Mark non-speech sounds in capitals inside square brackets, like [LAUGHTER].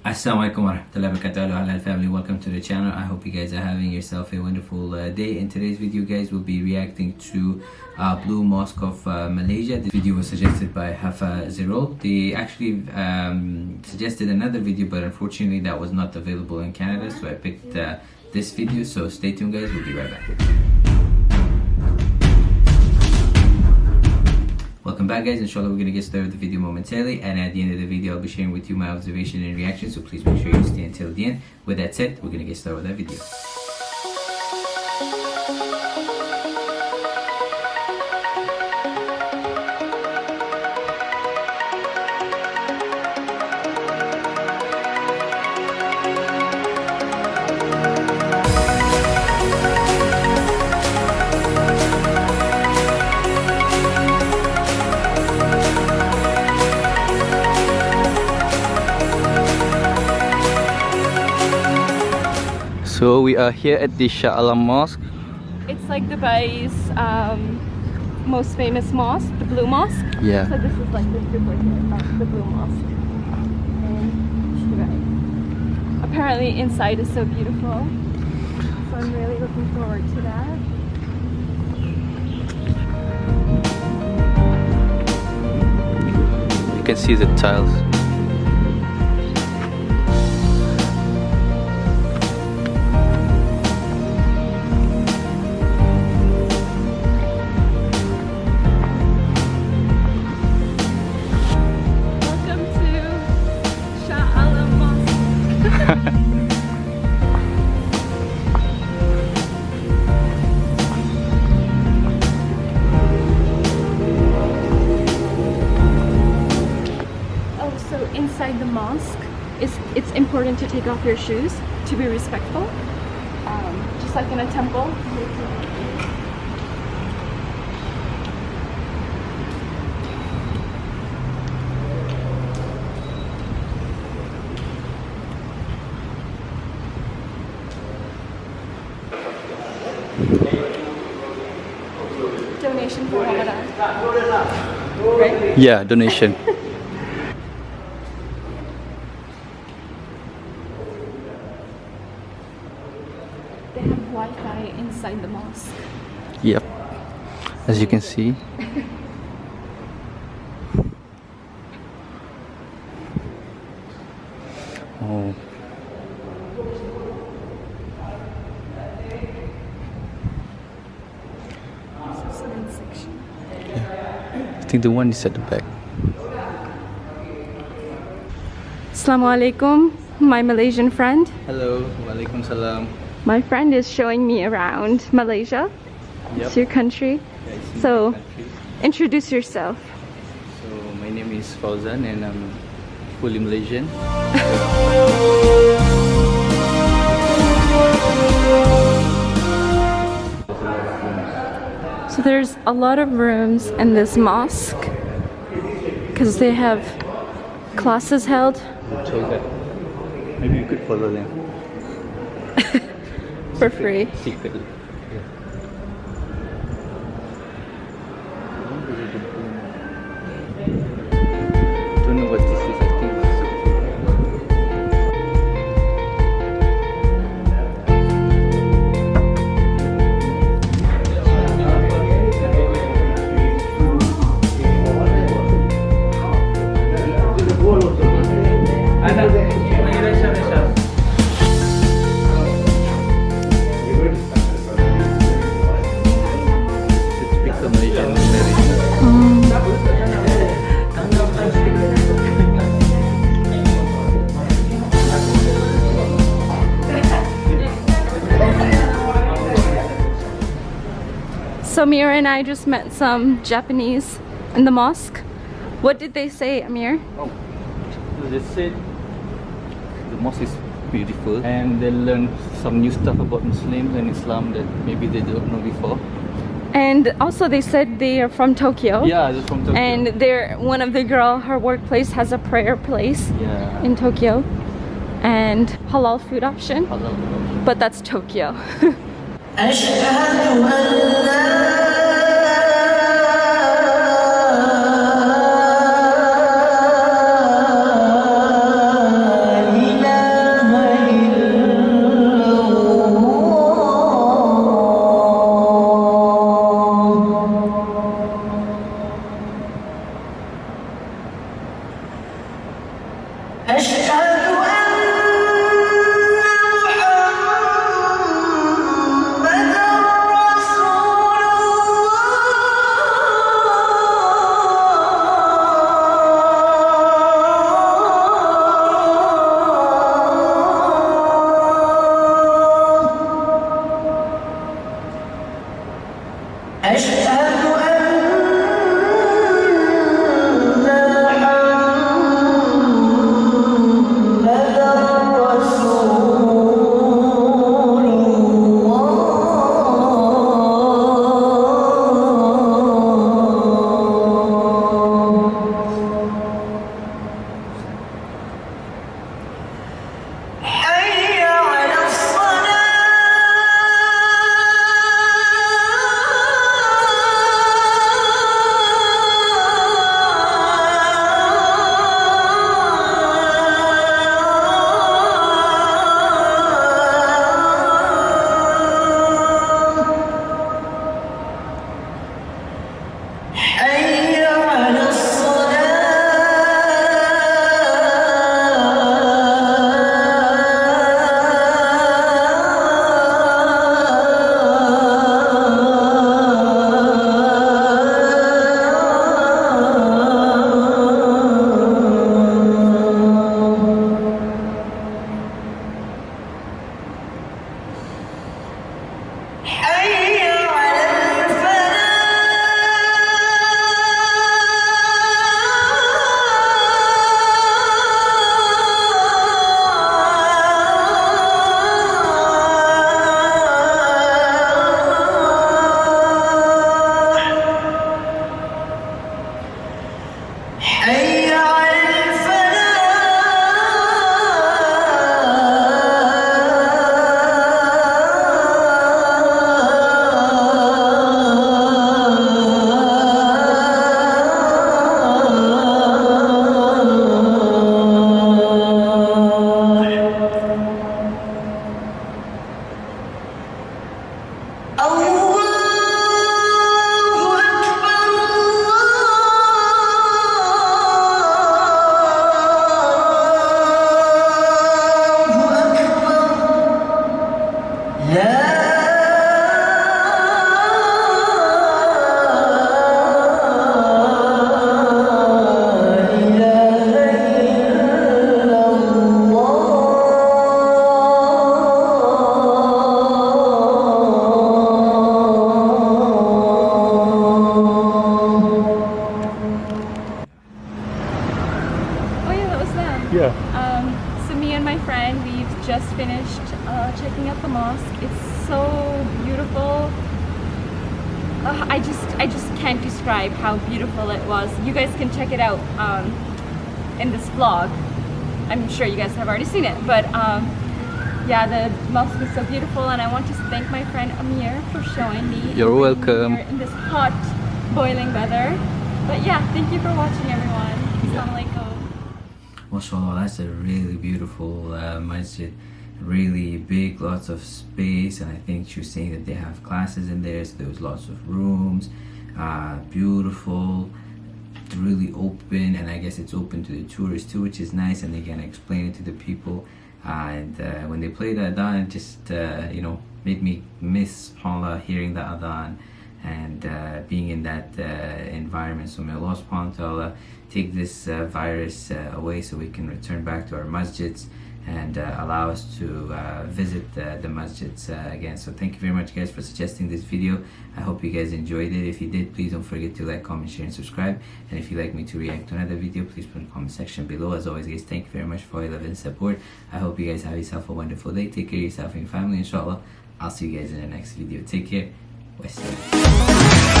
Assalamualaikum warahmatullahi wabarakatuh. Halal family. Welcome to the channel. I hope you guys are having yourself a wonderful uh, day. In today's video guys we'll be reacting to uh, Blue Mosque of uh, Malaysia. This video was suggested by Hafa Zirol they actually um, suggested another video but unfortunately that was not available in Canada so I picked uh, this video. So stay tuned guys. We'll be right back back guys, inshallah we're gonna get started with the video momentarily and at the end of the video I'll be sharing with you my observation and reaction so please make sure you stay until the end. With that said, we're gonna get started with that video. So we are here at the Shah Alam Mosque. It's like Dubai's um, most famous mosque, the Blue Mosque. Yeah. So this is like the the Blue Mosque. Apparently inside is so beautiful. So I'm really looking forward to that. You can see the tiles. It's, important to take off your shoes to be respectful. Um, just like in a temple. Donation for Ramadan. Right? Yeah, donation. [LAUGHS] They have Wi-Fi inside the mosque. Yep. As you can see. Oh, This is the main section. I think the one is at the back. Assalamu alaikum, my Malaysian friend. Hello, walaikum salam. My friend is showing me around Malaysia. It's your country. So- Introduce yourself. So my name is Fauzan and I'm fully Malaysian. So there's a lot of rooms in this mosque because they have classes held. Maybe you could follow them [LAUGHS] For free. secretly. Typical Malaysian marriage. So Amir and I just met some Japanese in the mosque. What did they say, Amir? Oh, they said the mosque is beautiful and they learn some new stuff about Muslims and Islam that maybe they don't know before. And also they said they are from Tokyo. Yeah, they're from Tokyo. And they're one of the girl, her workplace has a prayer place yeah, in Tokyo and halal food option. halal. But that's Tokyo. [LAUGHS] Hashtag and my friend, we've just finished uh, checking out the mosque. It's so beautiful. Uh, I just, I just can't describe how beautiful it was. You guys can check it out um, in this vlog. I'm sure you guys have already seen it, but um, yeah, the mosque is so beautiful, and I want to thank my friend Amir for showing me. You're welcome. here In this hot, boiling weather. But yeah, thank you for watching, everyone. Assalamu alaikum. Mashallah, that's a really beautiful uh, masjid. Really big, lots of space, and I think she was saying that they have classes in there, so there was lots of rooms. Uh, beautiful, really open, and I guess it's open to the tourists too, which is nice, and they can explain it to the people. Uh, and uh, when they played the adhan, it just uh, you know made me miss subhanallah hearing the adhan and uh, being in that uh, environment. So may Allah subhanahu wa ta'ala take this uh, virus uh, away so we can return back to our masjids and uh, allow us to uh, visit uh, the masjids again. So thank you very much guys for suggesting this video. I hope you guys enjoyed it. If you did, please don't forget to like, comment, share and subscribe. And if you'd like me to react to another video, please put in the comment section below. As always guys, thank you very much for your love and support. I hope you guys have yourself a wonderful day. Take care of yourself and your family inshallah. I'll see you guys in the next video. Take care. 美味しい。